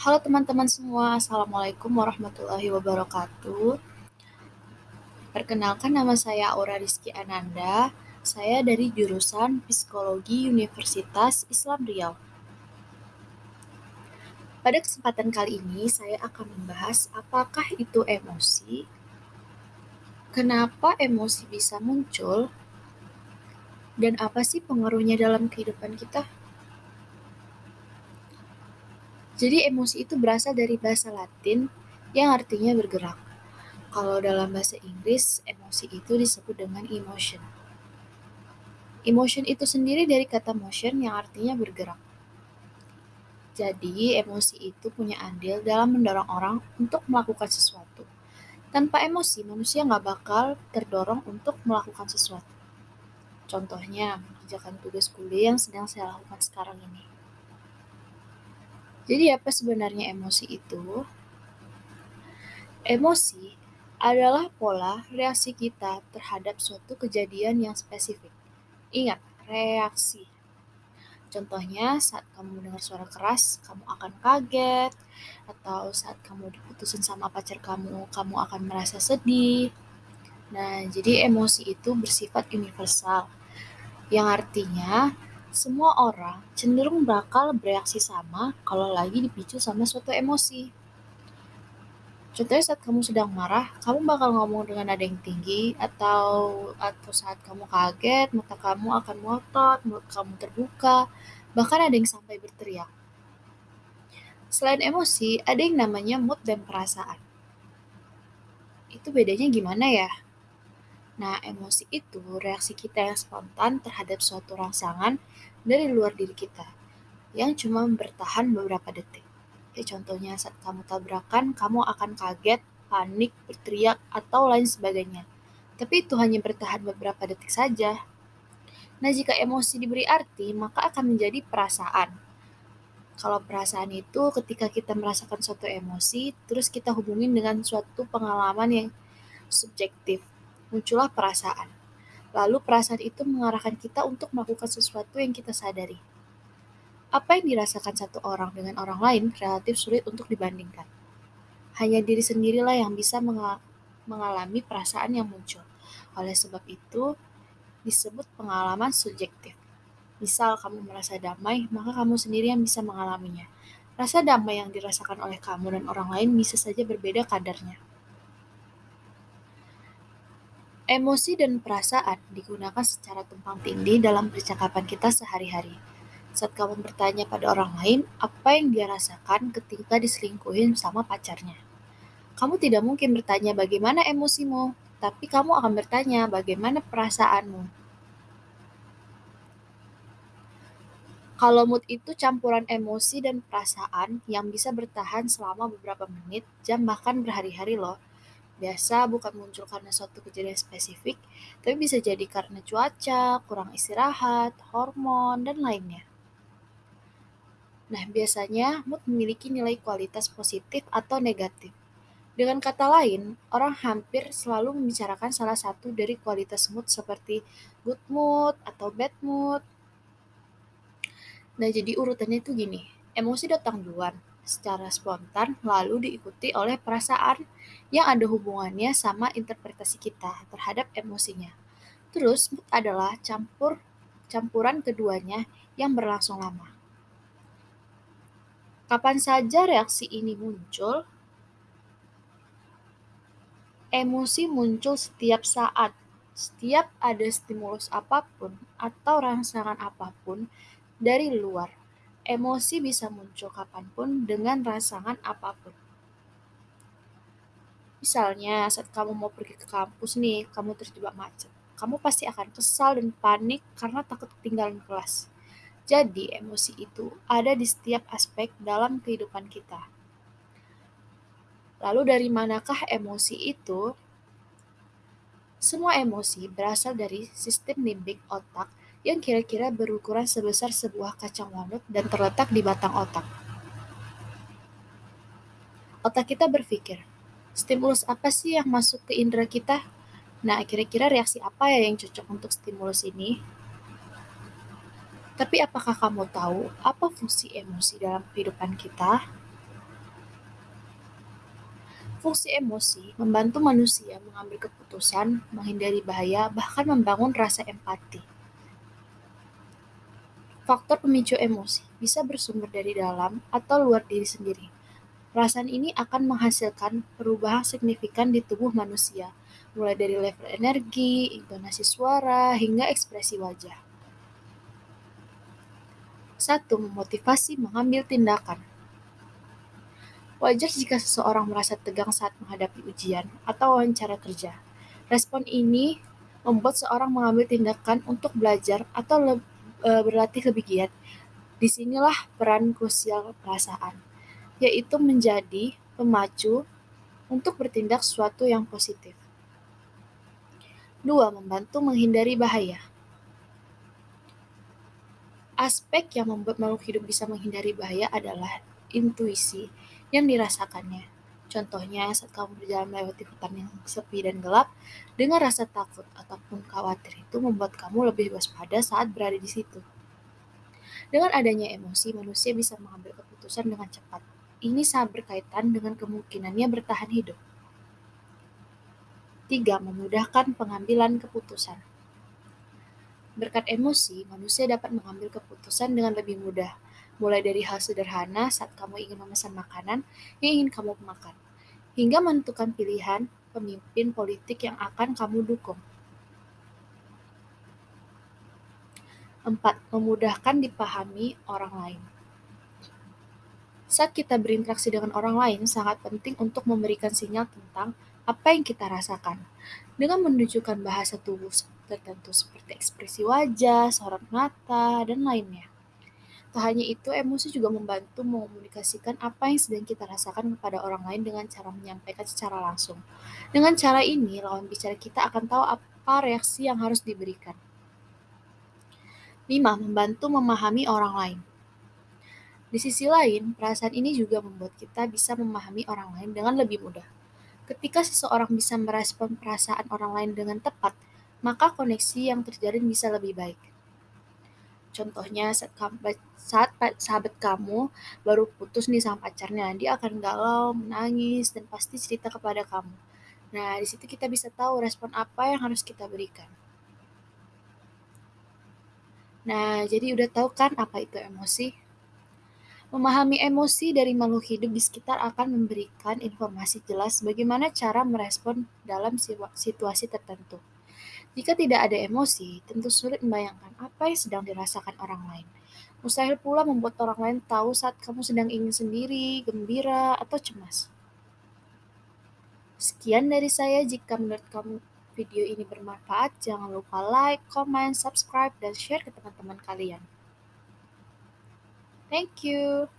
Halo teman-teman semua, Assalamualaikum warahmatullahi wabarakatuh. Perkenalkan nama saya Aura Rizky Ananda, saya dari jurusan Psikologi Universitas Islam Riau. Pada kesempatan kali ini, saya akan membahas apakah itu emosi, kenapa emosi bisa muncul, dan apa sih pengaruhnya dalam kehidupan kita. Jadi emosi itu berasal dari bahasa Latin yang artinya bergerak. Kalau dalam bahasa Inggris, emosi itu disebut dengan emotion. Emotion itu sendiri dari kata motion yang artinya bergerak. Jadi, emosi itu punya andil dalam mendorong orang untuk melakukan sesuatu. Tanpa emosi, manusia nggak bakal terdorong untuk melakukan sesuatu. Contohnya, mengerjakan tugas kuliah yang sedang saya lakukan sekarang ini. Jadi apa sebenarnya emosi itu? Emosi adalah pola reaksi kita terhadap suatu kejadian yang spesifik. Ingat, reaksi. Contohnya, saat kamu mendengar suara keras, kamu akan kaget, atau saat kamu diputusin sama pacar kamu, kamu akan merasa sedih. Nah, jadi emosi itu bersifat universal, yang artinya semua orang cenderung bakal bereaksi sama kalau lagi dipicu sama suatu emosi. Contohnya saat kamu sedang marah, kamu bakal ngomong dengan nada yang tinggi, atau atau saat kamu kaget, mata kamu akan melotot, mulut kamu terbuka, bahkan ada yang sampai berteriak. Selain emosi, ada yang namanya mood dan perasaan. Itu bedanya gimana ya? Nah, emosi itu reaksi kita yang spontan terhadap suatu rangsangan dari luar diri kita, yang cuma bertahan beberapa detik. Kayak contohnya saat kamu tabrakan, kamu akan kaget, panik, berteriak, atau lain sebagainya. Tapi itu hanya bertahan beberapa detik saja. Nah, jika emosi diberi arti, maka akan menjadi perasaan. Kalau perasaan itu ketika kita merasakan suatu emosi, terus kita hubungin dengan suatu pengalaman yang subjektif muncullah perasaan. Lalu perasaan itu mengarahkan kita untuk melakukan sesuatu yang kita sadari. Apa yang dirasakan satu orang dengan orang lain relatif sulit untuk dibandingkan. Hanya diri sendirilah yang bisa mengalami perasaan yang muncul. Oleh sebab itu, disebut pengalaman subjektif. Misal kamu merasa damai, maka kamu sendiri yang bisa mengalaminya. Rasa damai yang dirasakan oleh kamu dan orang lain bisa saja berbeda kadarnya. Emosi dan perasaan digunakan secara tumpang tindih dalam percakapan kita sehari-hari. Saat kamu bertanya pada orang lain apa yang dia rasakan ketika diselingkuhin sama pacarnya. Kamu tidak mungkin bertanya bagaimana emosimu, tapi kamu akan bertanya bagaimana perasaanmu. Kalau mood itu campuran emosi dan perasaan yang bisa bertahan selama beberapa menit, jam, bahkan berhari-hari loh biasa bukan muncul karena suatu kejadian spesifik, tapi bisa jadi karena cuaca, kurang istirahat, hormon, dan lainnya. Nah, biasanya mood memiliki nilai kualitas positif atau negatif. Dengan kata lain, orang hampir selalu membicarakan salah satu dari kualitas mood seperti good mood atau bad mood. Nah, jadi urutannya itu gini, emosi datang duluan, secara spontan lalu diikuti oleh perasaan yang ada hubungannya sama interpretasi kita terhadap emosinya. Terus mood adalah campur campuran keduanya yang berlangsung lama. Kapan saja reaksi ini muncul? Emosi muncul setiap saat, setiap ada stimulus apa pun atau rangsangan apa pun dari luar Emosi bisa muncul kapan pun dengan rangsangan apa pun. Misalnya, saat kamu mau pergi ke kampus nih, kamu terjebak macet. Kamu pasti akan kesal dan panik karena takut ketinggalan kelas. Jadi, emosi itu ada di setiap aspek dalam kehidupan kita. Lalu dari manakah emosi itu? Semua emosi berasal dari sistem limbik otak yang kira-kira berukuran sebesar sebuah kacang walnut dan terletak di batang otak. Otak kita berpikir, stimulus apa sih yang masuk ke indera kita? Nah, kira-kira reaksi apa ya yang cocok untuk stimulus ini? Tapi apakah kamu tahu apa fungsi emosi dalam kehidupan kita? Fungsi emosi membantu manusia mengambil keputusan, menghindari bahaya, bahkan membangun rasa empati. Faktor pemicu emosi bisa bersumber dari dalam atau luar diri sendiri. Perasaan ini akan menghasilkan perubahan signifikan di tubuh manusia, mulai dari level energi, intonasi suara, hingga ekspresi wajah. Satu, memotivasi mengambil tindakan. Wajar jika seseorang merasa tegang saat menghadapi ujian atau wawancara kerja. Respon ini membuat seorang mengambil tindakan untuk belajar atau e, berlatih lebih giat. Di sinilah peran krusial perasaan, yaitu menjadi pemacu untuk bertindak sesuatu yang positif. Dua, membantu menghindari bahaya. Aspek yang membuat makhluk hidup bisa menghindari bahaya adalah intuisi yang dirasakannya. Contohnya, saat kamu berjalan melewati hutan yang sepi dan gelap, dengan rasa takut ataupun khawatir itu membuat kamu lebih waspada saat berada di situ. Dengan adanya emosi, manusia bisa mengambil keputusan dengan cepat. Ini sangat berkaitan dengan kemungkinannya bertahan hidup. 3. Memudahkan pengambilan keputusan. Berkat emosi, manusia dapat mengambil keputusan dengan lebih mudah, mulai dari hal sederhana saat kamu ingin memesan makanan yang ingin kamu makan, hingga menentukan pilihan pemimpin politik yang akan kamu dukung. 4. Memudahkan dipahami orang lain. Saat kita berinteraksi dengan orang lain, sangat penting untuk memberikan sinyal tentang apa yang kita rasakan. Dengan menunjukkan bahasa tubuh tertentu seperti ekspresi wajah, sorot mata, dan lainnya. Tak hanya itu, emosi juga membantu mengomunikasikan apa yang sedang kita rasakan kepada orang lain dengan cara menyampaikan secara langsung. Dengan cara ini, lawan bicara kita akan tahu apa reaksi yang harus diberikan. 5. Membantu memahami orang lain. Di sisi lain, perasaan ini juga membuat kita bisa memahami orang lain dengan lebih mudah. Ketika seseorang bisa merespon perasaan orang lain dengan tepat, maka koneksi yang terjalin bisa lebih baik. Contohnya saat, saat sahabat kamu baru putus nih sama pacarnya, dia akan galau, menangis, dan pasti cerita kepada kamu. Nah, di situ kita bisa tahu respon apa yang harus kita berikan. Nah, jadi udah tahu kan apa itu emosi? Memahami emosi dari makhluk hidup di sekitar akan memberikan informasi jelas bagaimana cara merespon dalam situasi tertentu. Jika tidak ada emosi, tentu sulit membayangkan apa yang sedang dirasakan orang lain. Mustahil pula membuat orang lain tahu saat kamu sedang ingin sendiri, gembira, atau cemas. Sekian dari saya. Jika menurut kamu video ini bermanfaat, jangan lupa like, comment, subscribe, dan share ke teman-teman kalian. Thank you.